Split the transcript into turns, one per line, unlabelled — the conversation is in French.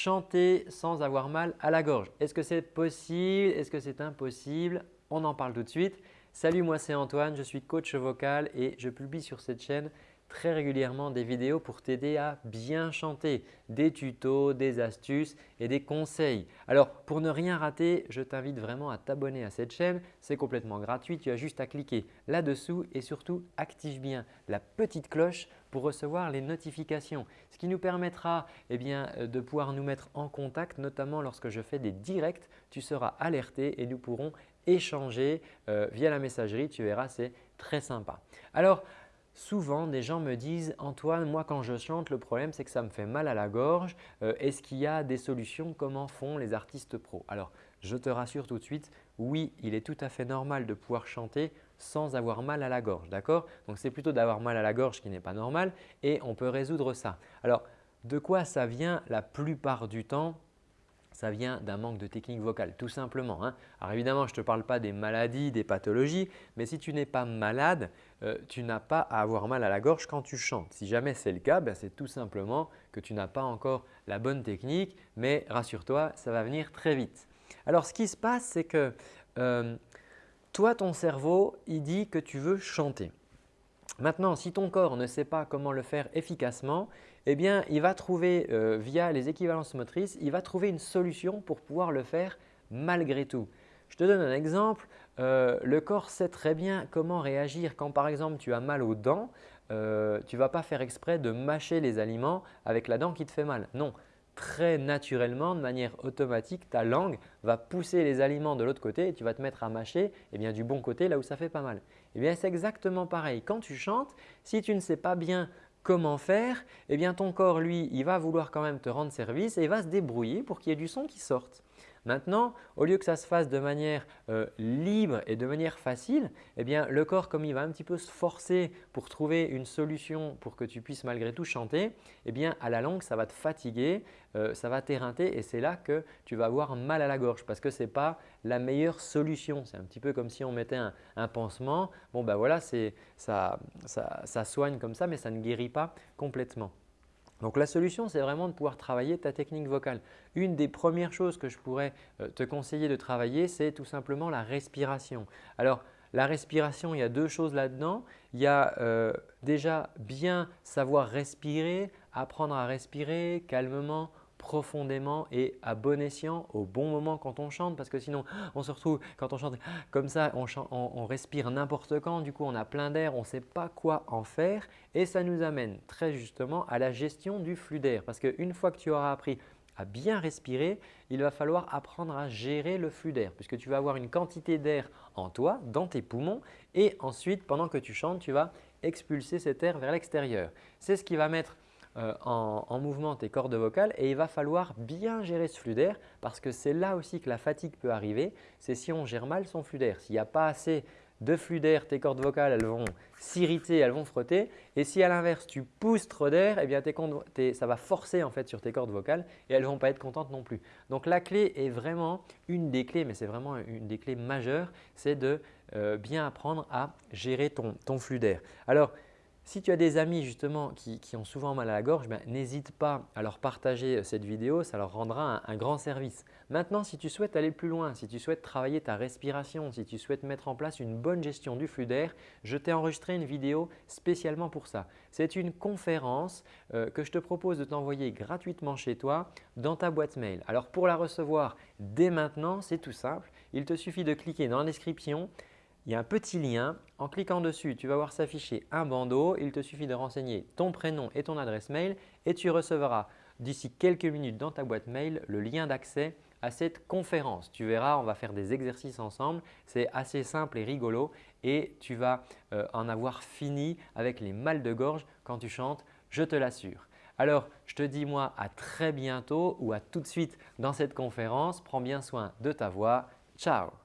chanter sans avoir mal à la gorge. Est-ce que c'est possible? Est-ce que c'est impossible? On en parle tout de suite. Salut, moi c'est Antoine, je suis coach vocal et je publie sur cette chaîne très régulièrement des vidéos pour t'aider à bien chanter, des tutos, des astuces et des conseils. Alors pour ne rien rater, je t'invite vraiment à t'abonner à cette chaîne. C'est complètement gratuit, tu as juste à cliquer là-dessous et surtout active bien la petite cloche pour recevoir les notifications. Ce qui nous permettra eh bien, de pouvoir nous mettre en contact notamment lorsque je fais des directs. Tu seras alerté et nous pourrons échanger euh, via la messagerie. Tu verras, c'est très sympa. Alors, Souvent, des gens me disent « Antoine, moi quand je chante, le problème c'est que ça me fait mal à la gorge. Euh, est-ce qu'il y a des solutions? Comment font les artistes pros ?» Alors, je te rassure tout de suite, oui, il est tout à fait normal de pouvoir chanter sans avoir mal à la gorge. D'accord? Donc, c'est plutôt d'avoir mal à la gorge qui n'est pas normal et on peut résoudre ça. Alors, de quoi ça vient la plupart du temps? Ça vient d'un manque de technique vocale, tout simplement. Hein. Alors évidemment, je ne te parle pas des maladies, des pathologies, mais si tu n'es pas malade, euh, tu n'as pas à avoir mal à la gorge quand tu chantes. Si jamais c'est le cas, ben, c'est tout simplement que tu n'as pas encore la bonne technique, mais rassure-toi, ça va venir très vite. Alors ce qui se passe, c'est que euh, toi, ton cerveau, il dit que tu veux chanter. Maintenant, si ton corps ne sait pas comment le faire efficacement, eh bien, il va trouver euh, via les équivalences motrices, il va trouver une solution pour pouvoir le faire malgré tout. Je te donne un exemple. Euh, le corps sait très bien comment réagir quand par exemple tu as mal aux dents. Euh, tu ne vas pas faire exprès de mâcher les aliments avec la dent qui te fait mal. Non, très naturellement, de manière automatique, ta langue va pousser les aliments de l'autre côté et tu vas te mettre à mâcher eh bien, du bon côté là où ça fait pas mal. Eh bien, c'est exactement pareil. Quand tu chantes, si tu ne sais pas bien comment faire, eh bien, ton corps, lui, il va vouloir quand même te rendre service et il va se débrouiller pour qu'il y ait du son qui sorte. Maintenant, au lieu que ça se fasse de manière euh, libre et de manière facile, eh bien, le corps, comme il va un petit peu se forcer pour trouver une solution pour que tu puisses malgré tout chanter, eh bien, à la longue, ça va te fatiguer, euh, ça va t'éreinter et c'est là que tu vas avoir mal à la gorge parce que ce n'est pas la meilleure solution. C'est un petit peu comme si on mettait un, pansement. Bon, ben voilà, ça, ça soigne comme ça, mais ça ne guérit pas complètement. Donc la solution, c'est vraiment de pouvoir travailler ta technique vocale. Une des premières choses que je pourrais euh, te conseiller de travailler, c'est tout simplement la respiration. Alors la respiration, il y a deux choses là-dedans. Il y a euh, déjà bien savoir respirer, apprendre à respirer calmement, profondément et à bon escient au bon moment quand on chante parce que sinon on se retrouve quand on chante comme ça, on, respire n'importe quand, du coup on a plein d'air, on ne sait pas quoi en faire et ça nous amène très justement à la gestion du flux d'air parce qu'une fois que tu auras appris à bien respirer, il va falloir apprendre à gérer le flux d'air puisque tu vas avoir une quantité d'air en toi, dans tes poumons et ensuite pendant que tu chantes, tu vas expulser cet air vers l'extérieur. C'est ce qui va mettre euh, en, mouvement tes cordes vocales et il va falloir bien gérer ce flux d'air parce que c'est là aussi que la fatigue peut arriver. C'est si on gère mal son flux d'air. S'il n'y a pas assez de flux d'air, tes cordes vocales elles vont s'irriter, elles vont frotter. Et si à l'inverse tu pousses trop d'air, eh bien ça va forcer en fait sur tes cordes vocales et elles ne vont pas être contentes non plus. Donc la clé est vraiment une des clés, mais c'est vraiment une des clés majeures, c'est de euh, bien apprendre à gérer ton, ton flux d'air. Alors si tu as des amis justement qui, ont souvent mal à la gorge, ben, n'hésite pas à leur partager euh, cette vidéo, ça leur rendra un, grand service. Maintenant, si tu souhaites aller plus loin, si tu souhaites travailler ta respiration, si tu souhaites mettre en place une bonne gestion du flux d'air, je t'ai enregistré une vidéo spécialement pour ça. C'est une conférence euh, que je te propose de t'envoyer gratuitement chez toi dans ta boîte mail. Alors pour la recevoir dès maintenant, c'est tout simple. Il te suffit de cliquer dans la description il y a un petit lien. En cliquant dessus, tu vas voir s'afficher un bandeau. Il te suffit de renseigner ton prénom et ton adresse mail et tu recevras d'ici quelques minutes dans ta boîte mail le lien d'accès à cette conférence. Tu verras, on va faire des exercices ensemble. C'est assez simple et rigolo et tu vas euh, en avoir fini avec les mal de gorge quand tu chantes, je te l'assure. Alors, je te dis moi à très bientôt ou à tout de suite dans cette conférence. Prends bien soin de ta voix. Ciao